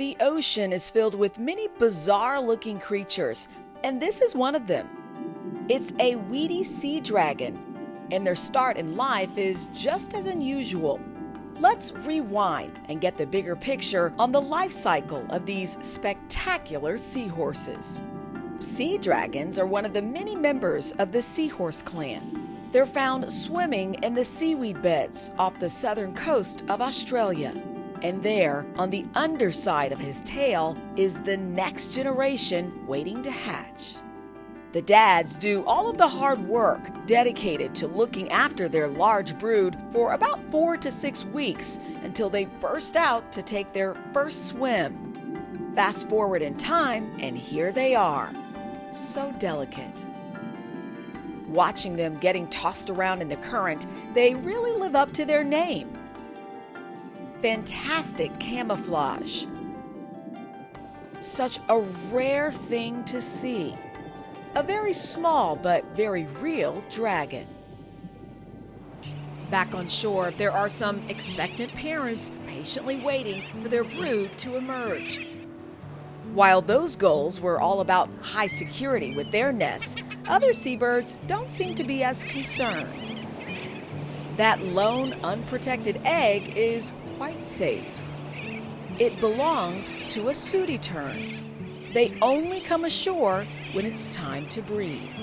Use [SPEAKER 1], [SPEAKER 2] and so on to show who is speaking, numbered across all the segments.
[SPEAKER 1] The ocean is filled with many bizarre looking creatures, and this is one of them. It's a weedy sea dragon, and their start in life is just as unusual. Let's rewind and get the bigger picture on the life cycle of these spectacular seahorses. Sea dragons are one of the many members of the seahorse clan. They're found swimming in the seaweed beds off the southern coast of Australia. And there, on the underside of his tail, is the next generation waiting to hatch. The dads do all of the hard work dedicated to looking after their large brood for about four to six weeks until they burst out to take their first swim. Fast forward in time, and here they are. So delicate. Watching them getting tossed around in the current, they really live up to their name fantastic camouflage. Such a rare thing to see. A very small but very real dragon. Back on shore, there are some expectant parents patiently waiting for their brood to emerge. While those gulls were all about high security with their nests, other seabirds don't seem to be as concerned. That lone, unprotected egg is quite safe. It belongs to a sooty tern. They only come ashore when it's time to breed.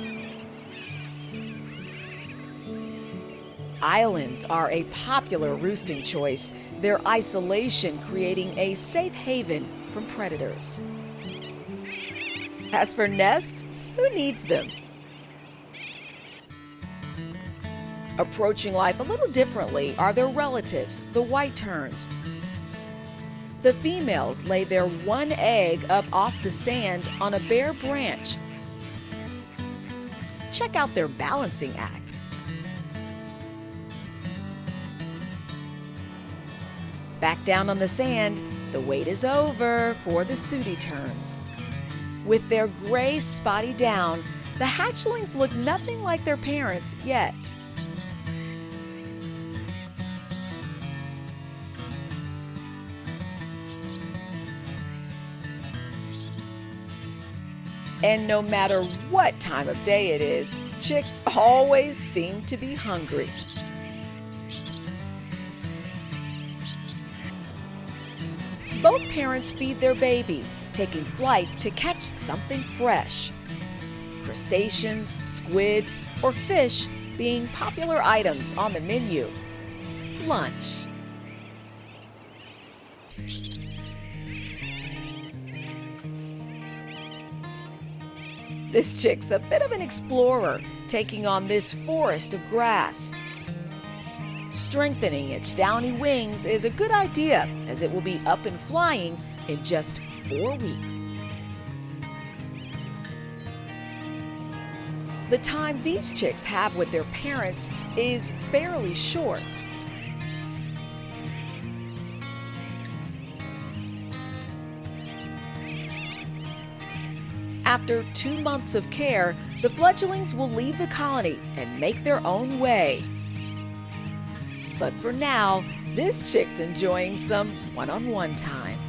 [SPEAKER 1] Islands are a popular roosting choice, their isolation creating a safe haven from predators. As for nests, who needs them? Approaching life a little differently are their relatives, the white terns. The females lay their one egg up off the sand on a bare branch. Check out their balancing act. Back down on the sand, the wait is over for the sooty terns. With their gray spotty down, the hatchlings look nothing like their parents yet. And no matter what time of day it is, chicks always seem to be hungry. Both parents feed their baby, taking flight to catch something fresh. Crustaceans, squid, or fish being popular items on the menu. Lunch. This chick's a bit of an explorer, taking on this forest of grass. Strengthening its downy wings is a good idea, as it will be up and flying in just four weeks. The time these chicks have with their parents is fairly short. After two months of care, the fledglings will leave the colony and make their own way. But for now, this chick's enjoying some one-on-one time.